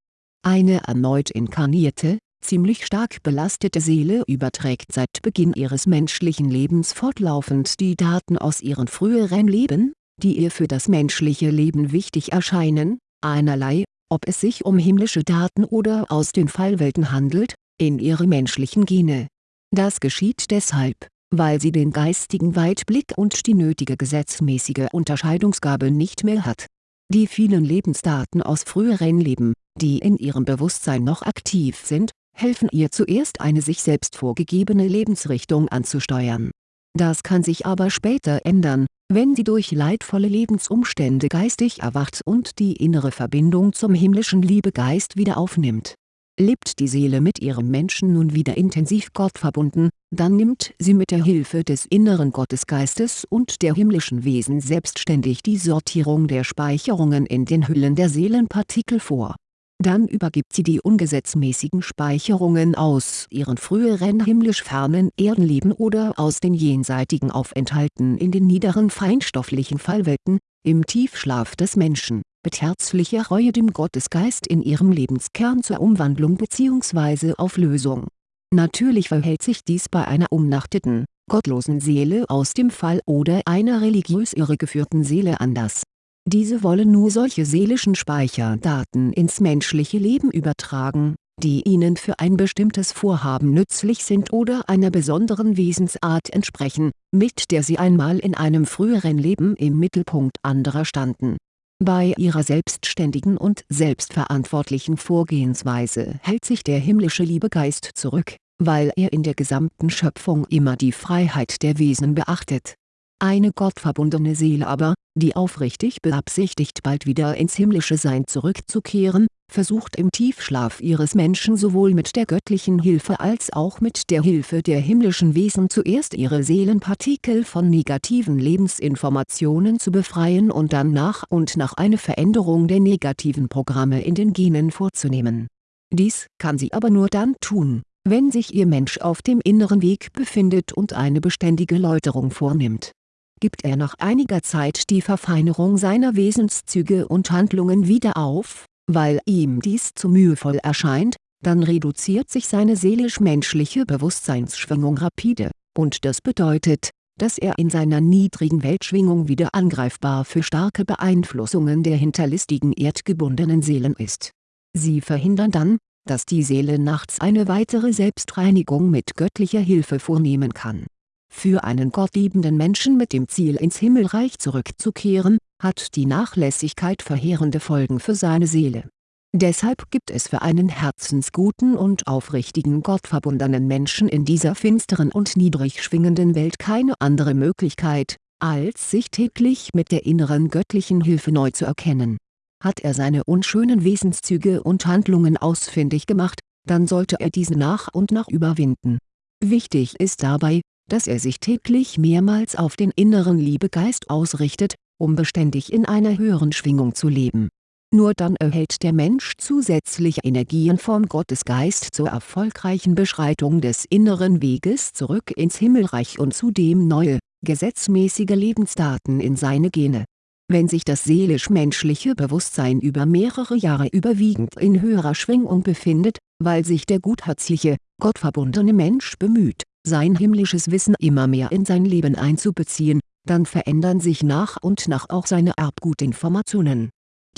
Eine erneut inkarnierte, ziemlich stark belastete Seele überträgt seit Beginn ihres menschlichen Lebens fortlaufend die Daten aus ihren früheren Leben, die ihr für das menschliche Leben wichtig erscheinen, einerlei, ob es sich um himmlische Daten oder aus den Fallwelten handelt, in ihre menschlichen Gene. Das geschieht deshalb, weil sie den geistigen Weitblick und die nötige gesetzmäßige Unterscheidungsgabe nicht mehr hat. Die vielen Lebensdaten aus früheren Leben, die in ihrem Bewusstsein noch aktiv sind, helfen ihr zuerst eine sich selbst vorgegebene Lebensrichtung anzusteuern. Das kann sich aber später ändern, wenn sie durch leidvolle Lebensumstände geistig erwacht und die innere Verbindung zum himmlischen Liebegeist wieder aufnimmt Lebt die Seele mit ihrem Menschen nun wieder intensiv Gott verbunden, dann nimmt sie mit der Hilfe des inneren Gottesgeistes und der himmlischen Wesen selbstständig die Sortierung der Speicherungen in den Hüllen der Seelenpartikel vor. Dann übergibt sie die ungesetzmäßigen Speicherungen aus ihren früheren himmlisch fernen Erdenleben oder aus den jenseitigen Aufenthalten in den niederen feinstofflichen Fallwelten, im Tiefschlaf des Menschen mit herzlicher Reue dem Gottesgeist in ihrem Lebenskern zur Umwandlung bzw. Auflösung. Natürlich verhält sich dies bei einer umnachteten, gottlosen Seele aus dem Fall oder einer religiös irregeführten Seele anders. Diese wollen nur solche seelischen Speicherdaten ins menschliche Leben übertragen, die ihnen für ein bestimmtes Vorhaben nützlich sind oder einer besonderen Wesensart entsprechen, mit der sie einmal in einem früheren Leben im Mittelpunkt anderer standen bei ihrer selbstständigen und selbstverantwortlichen Vorgehensweise hält sich der himmlische Liebegeist zurück, weil er in der gesamten Schöpfung immer die Freiheit der Wesen beachtet. Eine gottverbundene Seele aber, die aufrichtig beabsichtigt bald wieder ins himmlische Sein zurückzukehren, versucht im Tiefschlaf ihres Menschen sowohl mit der göttlichen Hilfe als auch mit der Hilfe der himmlischen Wesen zuerst ihre Seelenpartikel von negativen Lebensinformationen zu befreien und dann nach und nach eine Veränderung der negativen Programme in den Genen vorzunehmen. Dies kann sie aber nur dann tun, wenn sich ihr Mensch auf dem inneren Weg befindet und eine beständige Läuterung vornimmt gibt er nach einiger Zeit die Verfeinerung seiner Wesenszüge und Handlungen wieder auf, weil ihm dies zu mühevoll erscheint, dann reduziert sich seine seelisch-menschliche Bewusstseinsschwingung rapide, und das bedeutet, dass er in seiner niedrigen Weltschwingung wieder angreifbar für starke Beeinflussungen der hinterlistigen erdgebundenen Seelen ist. Sie verhindern dann, dass die Seele nachts eine weitere Selbstreinigung mit göttlicher Hilfe vornehmen kann für einen gottliebenden Menschen mit dem Ziel ins Himmelreich zurückzukehren, hat die Nachlässigkeit verheerende Folgen für seine Seele. Deshalb gibt es für einen herzensguten und aufrichtigen gottverbundenen Menschen in dieser finsteren und niedrig schwingenden Welt keine andere Möglichkeit, als sich täglich mit der inneren göttlichen Hilfe neu zu erkennen. Hat er seine unschönen Wesenszüge und Handlungen ausfindig gemacht, dann sollte er diese nach und nach überwinden. Wichtig ist dabei, dass er sich täglich mehrmals auf den inneren Liebegeist ausrichtet, um beständig in einer höheren Schwingung zu leben nur dann erhält der Mensch zusätzliche Energien vom Gottesgeist zur erfolgreichen Beschreitung des inneren Weges zurück ins Himmelreich und zudem neue, gesetzmäßige Lebensdaten in seine Gene. Wenn sich das seelisch-menschliche Bewusstsein über mehrere Jahre überwiegend in höherer Schwingung befindet, weil sich der gutherzliche, gottverbundene Mensch bemüht, sein himmlisches Wissen immer mehr in sein Leben einzubeziehen, dann verändern sich nach und nach auch seine Erbgutinformationen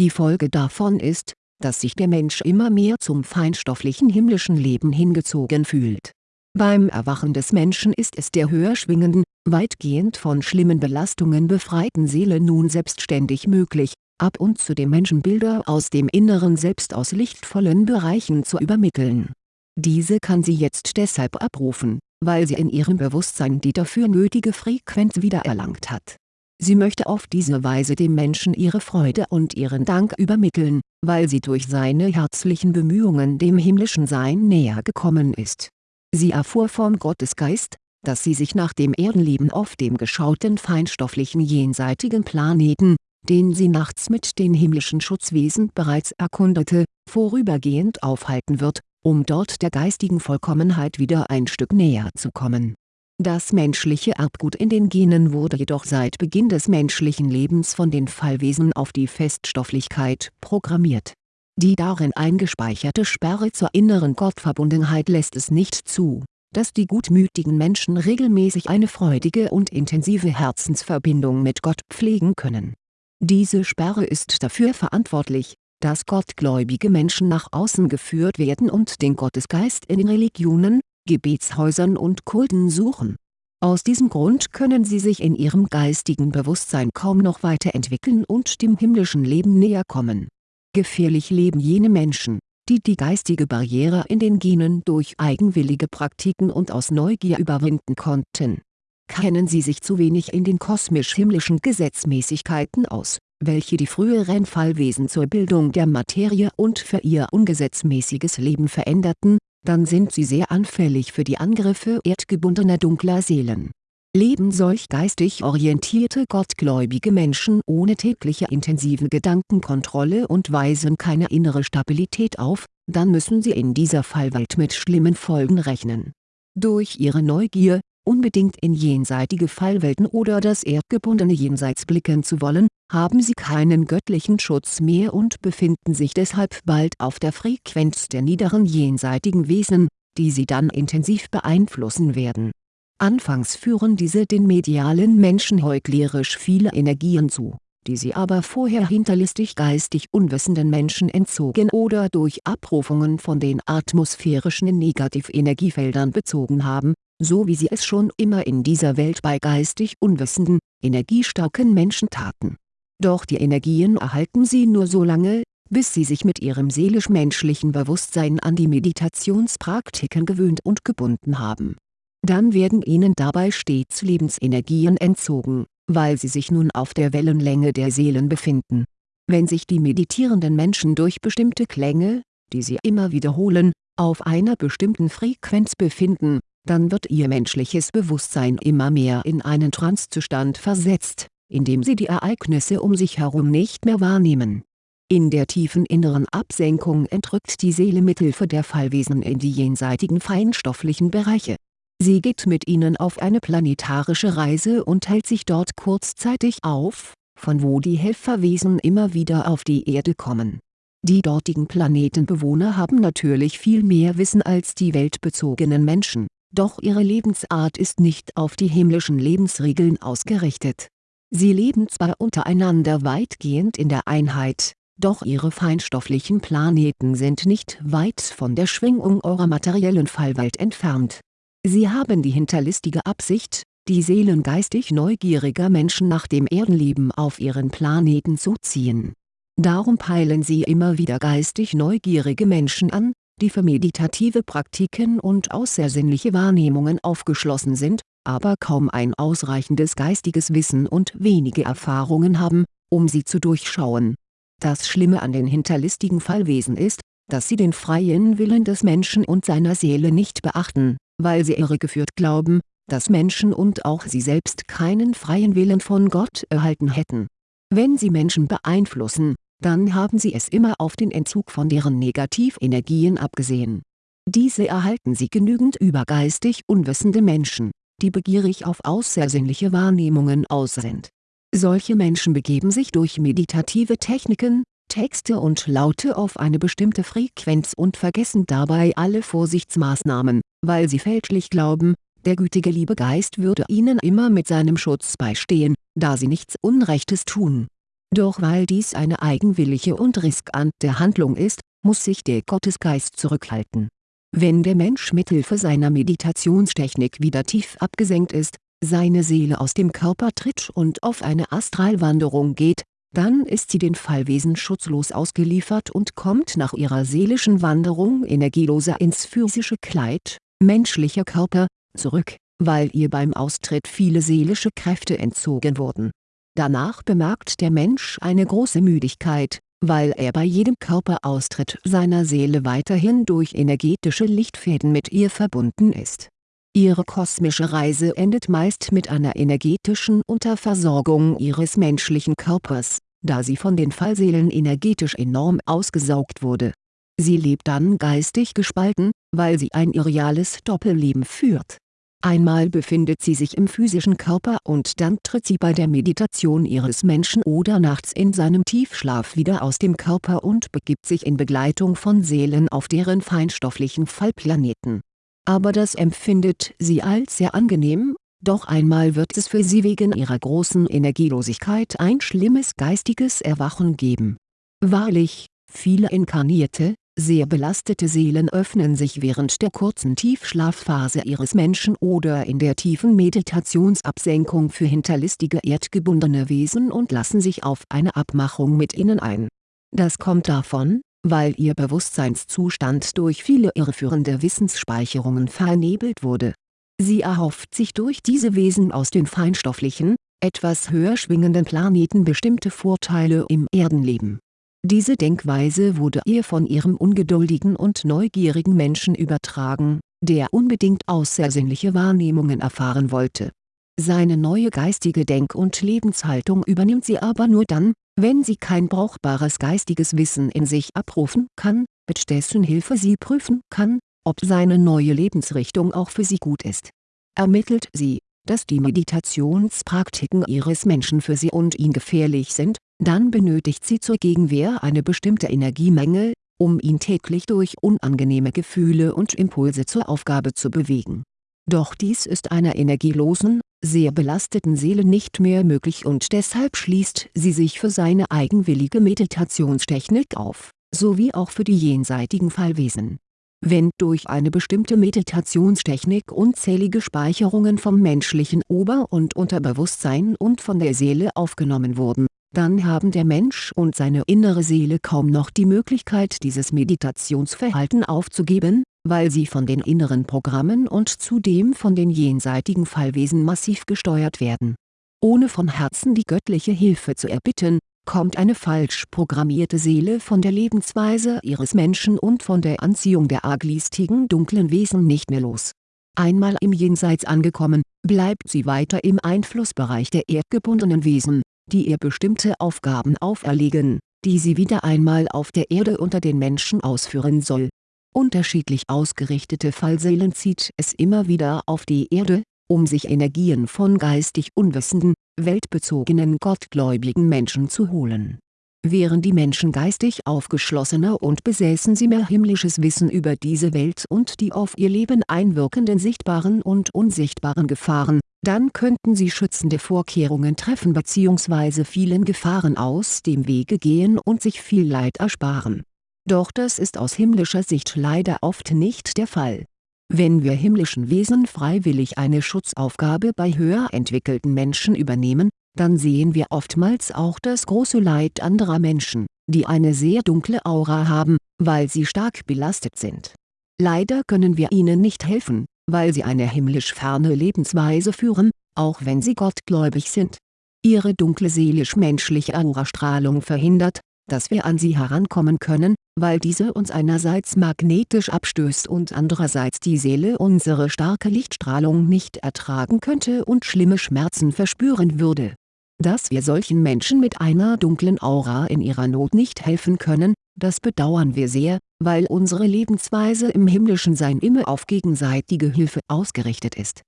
die Folge davon ist, dass sich der Mensch immer mehr zum feinstofflichen himmlischen Leben hingezogen fühlt. Beim Erwachen des Menschen ist es der höher schwingenden, weitgehend von schlimmen Belastungen befreiten Seele nun selbstständig möglich, ab und zu dem Menschen Bilder aus dem inneren Selbst aus lichtvollen Bereichen zu übermitteln. Diese kann sie jetzt deshalb abrufen, weil sie in ihrem Bewusstsein die dafür nötige Frequenz wiedererlangt hat Sie möchte auf diese Weise dem Menschen ihre Freude und ihren Dank übermitteln, weil sie durch seine herzlichen Bemühungen dem himmlischen Sein näher gekommen ist. Sie erfuhr vom Gottesgeist, dass sie sich nach dem Erdenleben auf dem geschauten feinstofflichen jenseitigen Planeten, den sie nachts mit den himmlischen Schutzwesen bereits erkundete, vorübergehend aufhalten wird, um dort der geistigen Vollkommenheit wieder ein Stück näher zu kommen das menschliche Erbgut in den Genen wurde jedoch seit Beginn des menschlichen Lebens von den Fallwesen auf die Feststofflichkeit programmiert. Die darin eingespeicherte Sperre zur inneren Gottverbundenheit lässt es nicht zu, dass die gutmütigen Menschen regelmäßig eine freudige und intensive Herzensverbindung mit Gott pflegen können. Diese Sperre ist dafür verantwortlich, dass gottgläubige Menschen nach außen geführt werden und den Gottesgeist in den Religionen, Gebetshäusern und Kulten suchen. Aus diesem Grund können sie sich in ihrem geistigen Bewusstsein kaum noch weiterentwickeln und dem himmlischen Leben näher kommen. Gefährlich leben jene Menschen, die die geistige Barriere in den Genen durch eigenwillige Praktiken und aus Neugier überwinden konnten. Kennen sie sich zu wenig in den kosmisch-himmlischen Gesetzmäßigkeiten aus, welche die früheren Fallwesen zur Bildung der Materie und für ihr ungesetzmäßiges Leben veränderten, dann sind sie sehr anfällig für die Angriffe erdgebundener dunkler Seelen. Leben solch geistig orientierte gottgläubige Menschen ohne tägliche intensive Gedankenkontrolle und weisen keine innere Stabilität auf, dann müssen sie in dieser Fallwelt mit schlimmen Folgen rechnen. Durch ihre Neugier, unbedingt in jenseitige Fallwelten oder das erdgebundene Jenseits blicken zu wollen, haben sie keinen göttlichen Schutz mehr und befinden sich deshalb bald auf der Frequenz der niederen jenseitigen Wesen, die sie dann intensiv beeinflussen werden. Anfangs führen diese den medialen Menschen heuchlerisch viele Energien zu, die sie aber vorher hinterlistig geistig unwissenden Menschen entzogen oder durch Abrufungen von den atmosphärischen Negativenergiefeldern bezogen haben, so wie sie es schon immer in dieser Welt bei geistig unwissenden, energiestarken Menschen taten. Doch die Energien erhalten sie nur so lange, bis sie sich mit ihrem seelisch-menschlichen Bewusstsein an die Meditationspraktiken gewöhnt und gebunden haben. Dann werden ihnen dabei stets Lebensenergien entzogen, weil sie sich nun auf der Wellenlänge der Seelen befinden. Wenn sich die meditierenden Menschen durch bestimmte Klänge, die sie immer wiederholen, auf einer bestimmten Frequenz befinden, dann wird ihr menschliches Bewusstsein immer mehr in einen Trancezustand versetzt, in dem sie die Ereignisse um sich herum nicht mehr wahrnehmen. In der tiefen inneren Absenkung entrückt die Seele mithilfe der Fallwesen in die jenseitigen feinstofflichen Bereiche. Sie geht mit ihnen auf eine planetarische Reise und hält sich dort kurzzeitig auf, von wo die Helferwesen immer wieder auf die Erde kommen. Die dortigen Planetenbewohner haben natürlich viel mehr Wissen als die weltbezogenen Menschen doch ihre Lebensart ist nicht auf die himmlischen Lebensregeln ausgerichtet. Sie leben zwar untereinander weitgehend in der Einheit, doch ihre feinstofflichen Planeten sind nicht weit von der Schwingung eurer materiellen Fallwelt entfernt. Sie haben die hinterlistige Absicht, die Seelen geistig neugieriger Menschen nach dem Erdenleben auf ihren Planeten zu ziehen. Darum peilen sie immer wieder geistig neugierige Menschen an, die für meditative Praktiken und außersinnliche Wahrnehmungen aufgeschlossen sind, aber kaum ein ausreichendes geistiges Wissen und wenige Erfahrungen haben, um sie zu durchschauen. Das Schlimme an den hinterlistigen Fallwesen ist, dass sie den freien Willen des Menschen und seiner Seele nicht beachten, weil sie irregeführt glauben, dass Menschen und auch sie selbst keinen freien Willen von Gott erhalten hätten. Wenn sie Menschen beeinflussen, dann haben sie es immer auf den Entzug von deren Negativenergien abgesehen. Diese erhalten sie genügend über geistig unwissende Menschen, die begierig auf außersinnliche Wahrnehmungen aus sind. Solche Menschen begeben sich durch meditative Techniken, Texte und Laute auf eine bestimmte Frequenz und vergessen dabei alle Vorsichtsmaßnahmen, weil sie fälschlich glauben, der gütige Liebegeist würde ihnen immer mit seinem Schutz beistehen, da sie nichts Unrechtes tun. Doch weil dies eine eigenwillige und riskante Handlung ist, muss sich der Gottesgeist zurückhalten. Wenn der Mensch mithilfe seiner Meditationstechnik wieder tief abgesenkt ist, seine Seele aus dem Körper tritt und auf eine Astralwanderung geht, dann ist sie den Fallwesen schutzlos ausgeliefert und kommt nach ihrer seelischen Wanderung energieloser ins physische Kleid, menschlicher Körper, zurück, weil ihr beim Austritt viele seelische Kräfte entzogen wurden. Danach bemerkt der Mensch eine große Müdigkeit, weil er bei jedem Körperaustritt seiner Seele weiterhin durch energetische Lichtfäden mit ihr verbunden ist. Ihre kosmische Reise endet meist mit einer energetischen Unterversorgung ihres menschlichen Körpers, da sie von den Fallseelen energetisch enorm ausgesaugt wurde. Sie lebt dann geistig gespalten, weil sie ein irreales Doppelleben führt. Einmal befindet sie sich im physischen Körper und dann tritt sie bei der Meditation ihres Menschen oder nachts in seinem Tiefschlaf wieder aus dem Körper und begibt sich in Begleitung von Seelen auf deren feinstofflichen Fallplaneten aber das empfindet sie als sehr angenehm, doch einmal wird es für sie wegen ihrer großen Energielosigkeit ein schlimmes geistiges Erwachen geben. Wahrlich, viele inkarnierte, sehr belastete Seelen öffnen sich während der kurzen Tiefschlafphase ihres Menschen oder in der tiefen Meditationsabsenkung für hinterlistige erdgebundene Wesen und lassen sich auf eine Abmachung mit ihnen ein. Das kommt davon, weil ihr Bewusstseinszustand durch viele irreführende Wissensspeicherungen vernebelt wurde. Sie erhofft sich durch diese Wesen aus den feinstofflichen, etwas höher schwingenden Planeten bestimmte Vorteile im Erdenleben. Diese Denkweise wurde ihr von ihrem ungeduldigen und neugierigen Menschen übertragen, der unbedingt außersinnliche Wahrnehmungen erfahren wollte. Seine neue geistige Denk- und Lebenshaltung übernimmt sie aber nur dann, wenn sie kein brauchbares geistiges Wissen in sich abrufen kann, mit dessen Hilfe sie prüfen kann, ob seine neue Lebensrichtung auch für sie gut ist. Ermittelt sie, dass die Meditationspraktiken ihres Menschen für sie und ihn gefährlich sind, dann benötigt sie zur Gegenwehr eine bestimmte Energiemenge, um ihn täglich durch unangenehme Gefühle und Impulse zur Aufgabe zu bewegen. Doch dies ist einer energielosen, sehr belasteten Seele nicht mehr möglich und deshalb schließt sie sich für seine eigenwillige Meditationstechnik auf, sowie auch für die jenseitigen Fallwesen. Wenn durch eine bestimmte Meditationstechnik unzählige Speicherungen vom menschlichen Ober- und Unterbewusstsein und von der Seele aufgenommen wurden, dann haben der Mensch und seine innere Seele kaum noch die Möglichkeit dieses Meditationsverhalten aufzugeben, weil sie von den inneren Programmen und zudem von den jenseitigen Fallwesen massiv gesteuert werden. Ohne von Herzen die göttliche Hilfe zu erbitten, kommt eine falsch programmierte Seele von der Lebensweise ihres Menschen und von der Anziehung der arglistigen dunklen Wesen nicht mehr los. Einmal im Jenseits angekommen, bleibt sie weiter im Einflussbereich der erdgebundenen Wesen, die ihr bestimmte Aufgaben auferlegen, die sie wieder einmal auf der Erde unter den Menschen ausführen soll Unterschiedlich ausgerichtete Fallseelen zieht es immer wieder auf die Erde, um sich Energien von geistig unwissenden, weltbezogenen gottgläubigen Menschen zu holen. Wären die Menschen geistig aufgeschlossener und besäßen sie mehr himmlisches Wissen über diese Welt und die auf ihr Leben einwirkenden sichtbaren und unsichtbaren Gefahren, dann könnten sie schützende Vorkehrungen treffen bzw. vielen Gefahren aus dem Wege gehen und sich viel Leid ersparen doch das ist aus himmlischer Sicht leider oft nicht der Fall. Wenn wir himmlischen Wesen freiwillig eine Schutzaufgabe bei höher entwickelten Menschen übernehmen, dann sehen wir oftmals auch das große Leid anderer Menschen, die eine sehr dunkle Aura haben, weil sie stark belastet sind. Leider können wir ihnen nicht helfen, weil sie eine himmlisch ferne Lebensweise führen, auch wenn sie gottgläubig sind. Ihre dunkle seelisch-menschliche Aurastrahlung verhindert, dass wir an sie herankommen können, weil diese uns einerseits magnetisch abstößt und andererseits die Seele unsere starke Lichtstrahlung nicht ertragen könnte und schlimme Schmerzen verspüren würde. Dass wir solchen Menschen mit einer dunklen Aura in ihrer Not nicht helfen können, das bedauern wir sehr, weil unsere Lebensweise im himmlischen Sein immer auf gegenseitige Hilfe ausgerichtet ist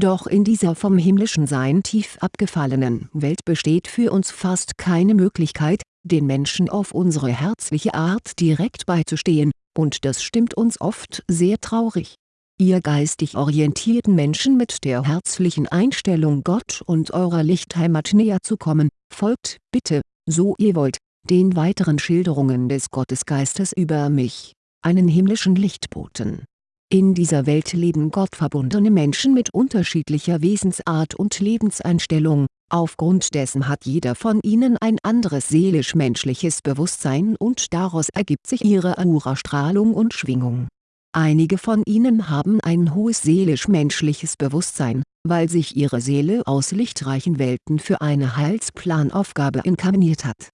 doch in dieser vom himmlischen Sein tief abgefallenen Welt besteht für uns fast keine Möglichkeit, den Menschen auf unsere herzliche Art direkt beizustehen, und das stimmt uns oft sehr traurig. Ihr geistig orientierten Menschen mit der herzlichen Einstellung Gott und eurer Lichtheimat näher zu kommen, folgt bitte, so ihr wollt, den weiteren Schilderungen des Gottesgeistes über mich, einen himmlischen Lichtboten in dieser Welt leben gottverbundene Menschen mit unterschiedlicher Wesensart und Lebenseinstellung, aufgrund dessen hat jeder von ihnen ein anderes seelisch-menschliches Bewusstsein und daraus ergibt sich ihre Aura-Strahlung und Schwingung. Einige von ihnen haben ein hohes seelisch-menschliches Bewusstsein, weil sich ihre Seele aus lichtreichen Welten für eine Heilsplanaufgabe inkarniert hat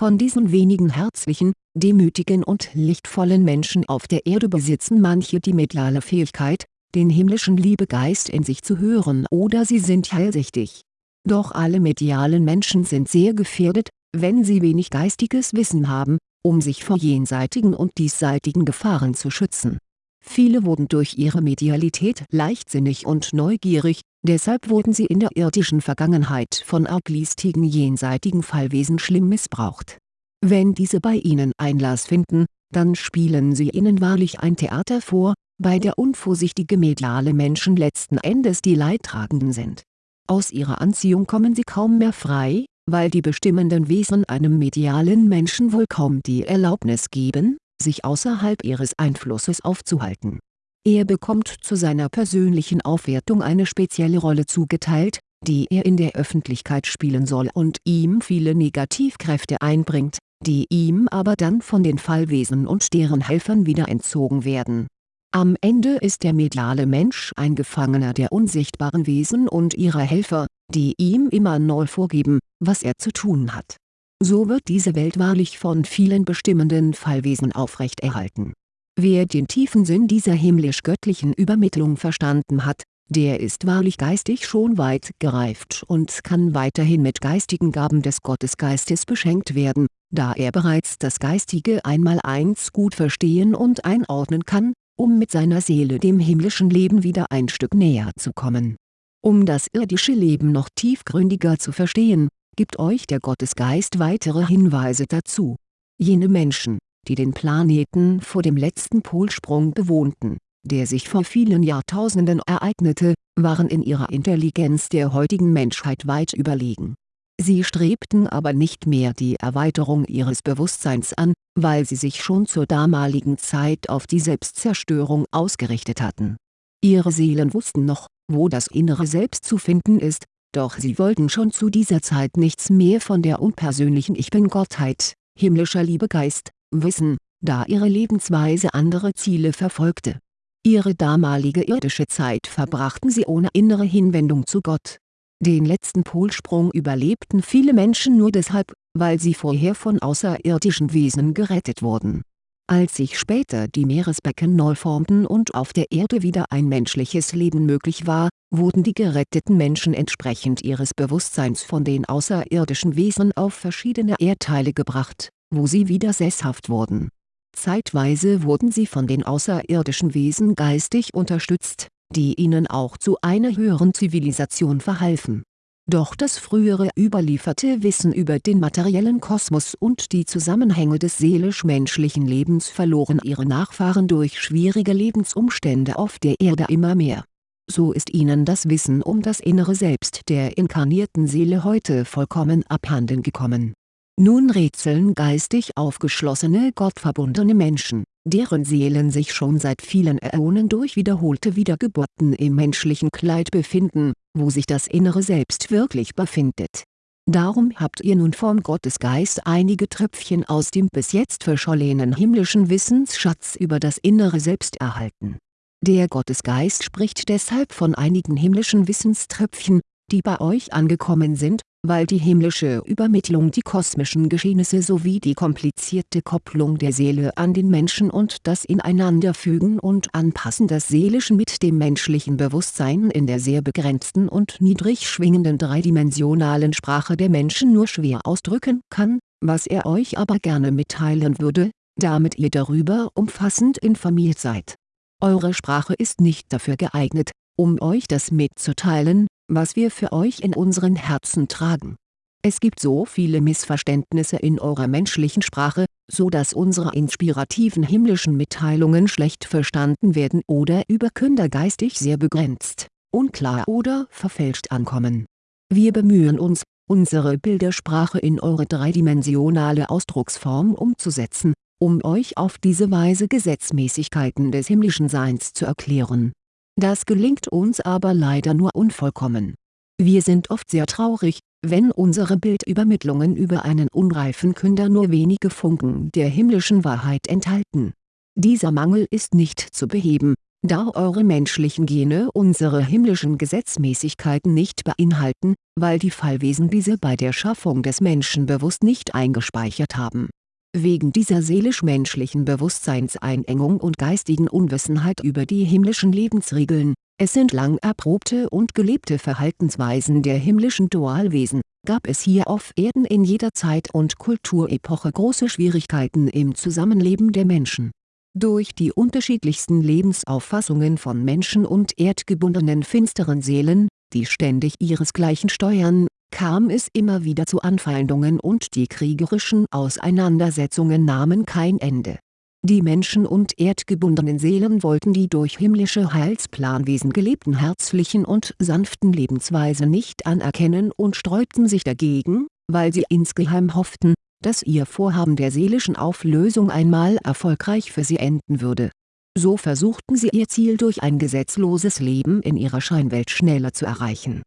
von diesen wenigen herzlichen, demütigen und lichtvollen Menschen auf der Erde besitzen manche die mediale Fähigkeit, den himmlischen Liebegeist in sich zu hören oder sie sind heilsichtig. Doch alle medialen Menschen sind sehr gefährdet, wenn sie wenig geistiges Wissen haben, um sich vor jenseitigen und diesseitigen Gefahren zu schützen Viele wurden durch ihre Medialität leichtsinnig und neugierig, deshalb wurden sie in der irdischen Vergangenheit von arglistigen jenseitigen Fallwesen schlimm missbraucht. Wenn diese bei ihnen Einlass finden, dann spielen sie ihnen wahrlich ein Theater vor, bei der unvorsichtige mediale Menschen letzten Endes die Leidtragenden sind. Aus ihrer Anziehung kommen sie kaum mehr frei, weil die bestimmenden Wesen einem medialen Menschen wohl kaum die Erlaubnis geben, sich außerhalb ihres Einflusses aufzuhalten. Er bekommt zu seiner persönlichen Aufwertung eine spezielle Rolle zugeteilt, die er in der Öffentlichkeit spielen soll und ihm viele Negativkräfte einbringt, die ihm aber dann von den Fallwesen und deren Helfern wieder entzogen werden. Am Ende ist der mediale Mensch ein Gefangener der unsichtbaren Wesen und ihrer Helfer, die ihm immer neu vorgeben, was er zu tun hat so wird diese Welt wahrlich von vielen bestimmenden Fallwesen aufrechterhalten. Wer den tiefen Sinn dieser himmlisch-göttlichen Übermittlung verstanden hat, der ist wahrlich geistig schon weit gereift und kann weiterhin mit geistigen Gaben des Gottesgeistes beschenkt werden, da er bereits das Geistige einmaleins gut verstehen und einordnen kann, um mit seiner Seele dem himmlischen Leben wieder ein Stück näher zu kommen. Um das irdische Leben noch tiefgründiger zu verstehen, gibt euch der Gottesgeist weitere Hinweise dazu. Jene Menschen, die den Planeten vor dem letzten Polsprung bewohnten, der sich vor vielen Jahrtausenden ereignete, waren in ihrer Intelligenz der heutigen Menschheit weit überlegen. Sie strebten aber nicht mehr die Erweiterung ihres Bewusstseins an, weil sie sich schon zur damaligen Zeit auf die Selbstzerstörung ausgerichtet hatten. Ihre Seelen wussten noch, wo das innere Selbst zu finden ist, doch sie wollten schon zu dieser Zeit nichts mehr von der unpersönlichen Ich Bin-Gottheit, himmlischer Liebegeist, wissen, da ihre Lebensweise andere Ziele verfolgte. Ihre damalige irdische Zeit verbrachten sie ohne innere Hinwendung zu Gott. Den letzten Polsprung überlebten viele Menschen nur deshalb, weil sie vorher von außerirdischen Wesen gerettet wurden als sich später die Meeresbecken neu formten und auf der Erde wieder ein menschliches Leben möglich war, wurden die geretteten Menschen entsprechend ihres Bewusstseins von den außerirdischen Wesen auf verschiedene Erdteile gebracht, wo sie wieder sesshaft wurden. Zeitweise wurden sie von den außerirdischen Wesen geistig unterstützt, die ihnen auch zu einer höheren Zivilisation verhalfen doch das frühere überlieferte Wissen über den materiellen Kosmos und die Zusammenhänge des seelisch-menschlichen Lebens verloren ihre Nachfahren durch schwierige Lebensumstände auf der Erde immer mehr. So ist ihnen das Wissen um das innere Selbst der inkarnierten Seele heute vollkommen abhanden gekommen nun rätseln geistig aufgeschlossene gottverbundene Menschen, deren Seelen sich schon seit vielen Äonen durch wiederholte Wiedergeburten im menschlichen Kleid befinden, wo sich das innere Selbst wirklich befindet. Darum habt ihr nun vom Gottesgeist einige Tröpfchen aus dem bis jetzt verschollenen himmlischen Wissensschatz über das innere Selbst erhalten. Der Gottesgeist spricht deshalb von einigen himmlischen Wissenströpfchen, die bei euch angekommen sind, weil die himmlische Übermittlung die kosmischen Geschehnisse sowie die komplizierte Kopplung der Seele an den Menschen und das Ineinanderfügen und Anpassen des Seelischen mit dem menschlichen Bewusstsein in der sehr begrenzten und niedrig schwingenden dreidimensionalen Sprache der Menschen nur schwer ausdrücken kann, was er euch aber gerne mitteilen würde, damit ihr darüber umfassend informiert seid. Eure Sprache ist nicht dafür geeignet, um euch das mitzuteilen, was wir für euch in unseren Herzen tragen. Es gibt so viele Missverständnisse in eurer menschlichen Sprache, so dass unsere inspirativen himmlischen Mitteilungen schlecht verstanden werden oder über Künder geistig sehr begrenzt, unklar oder verfälscht ankommen. Wir bemühen uns, unsere Bildersprache in eure dreidimensionale Ausdrucksform umzusetzen, um euch auf diese Weise Gesetzmäßigkeiten des himmlischen Seins zu erklären das gelingt uns aber leider nur unvollkommen. Wir sind oft sehr traurig, wenn unsere Bildübermittlungen über einen unreifen Künder nur wenige Funken der himmlischen Wahrheit enthalten. Dieser Mangel ist nicht zu beheben, da eure menschlichen Gene unsere himmlischen Gesetzmäßigkeiten nicht beinhalten, weil die Fallwesen diese bei der Schaffung des Menschen bewusst nicht eingespeichert haben Wegen dieser seelisch-menschlichen Bewusstseinseinengung und geistigen Unwissenheit über die himmlischen Lebensregeln, es sind lang erprobte und gelebte Verhaltensweisen der himmlischen Dualwesen, gab es hier auf Erden in jeder Zeit und Kulturepoche große Schwierigkeiten im Zusammenleben der Menschen. Durch die unterschiedlichsten Lebensauffassungen von Menschen und erdgebundenen finsteren Seelen, die ständig ihresgleichen steuern kam es immer wieder zu Anfeindungen und die kriegerischen Auseinandersetzungen nahmen kein Ende. Die Menschen und erdgebundenen Seelen wollten die durch himmlische Heilsplanwesen gelebten herzlichen und sanften Lebensweise nicht anerkennen und sträubten sich dagegen, weil sie insgeheim hofften, dass ihr Vorhaben der seelischen Auflösung einmal erfolgreich für sie enden würde. So versuchten sie ihr Ziel durch ein gesetzloses Leben in ihrer Scheinwelt schneller zu erreichen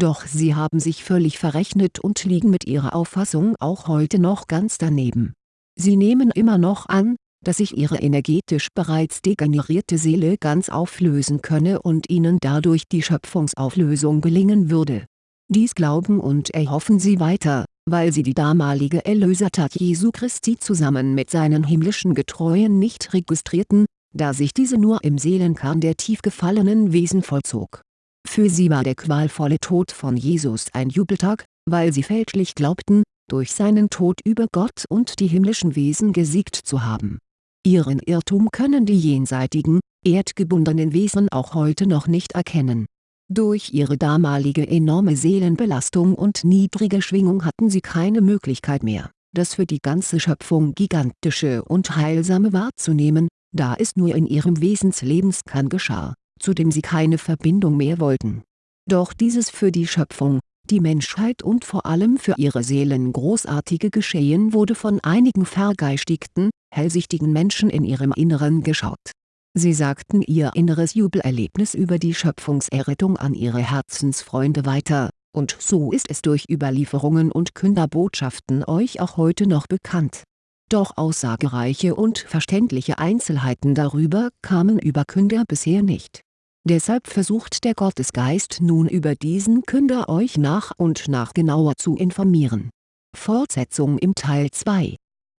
doch sie haben sich völlig verrechnet und liegen mit ihrer Auffassung auch heute noch ganz daneben. Sie nehmen immer noch an, dass sich ihre energetisch bereits degenerierte Seele ganz auflösen könne und ihnen dadurch die Schöpfungsauflösung gelingen würde. Dies glauben und erhoffen sie weiter, weil sie die damalige Erlösertat Jesu Christi zusammen mit seinen himmlischen Getreuen nicht registrierten, da sich diese nur im Seelenkern der tief gefallenen Wesen vollzog für sie war der qualvolle Tod von Jesus ein Jubeltag, weil sie fälschlich glaubten, durch seinen Tod über Gott und die himmlischen Wesen gesiegt zu haben. Ihren Irrtum können die jenseitigen, erdgebundenen Wesen auch heute noch nicht erkennen. Durch ihre damalige enorme Seelenbelastung und niedrige Schwingung hatten sie keine Möglichkeit mehr, das für die ganze Schöpfung gigantische und heilsame wahrzunehmen, da es nur in ihrem Wesenslebenskan geschah zu dem sie keine Verbindung mehr wollten. Doch dieses für die Schöpfung, die Menschheit und vor allem für ihre Seelen großartige Geschehen wurde von einigen vergeistigten, hellsichtigen Menschen in ihrem Inneren geschaut. Sie sagten ihr inneres Jubelerlebnis über die Schöpfungserrettung an ihre Herzensfreunde weiter, und so ist es durch Überlieferungen und Künderbotschaften euch auch heute noch bekannt doch aussagereiche und verständliche Einzelheiten darüber kamen über Künder bisher nicht Deshalb versucht der Gottesgeist nun über diesen Künder euch nach und nach genauer zu informieren. Fortsetzung im Teil 2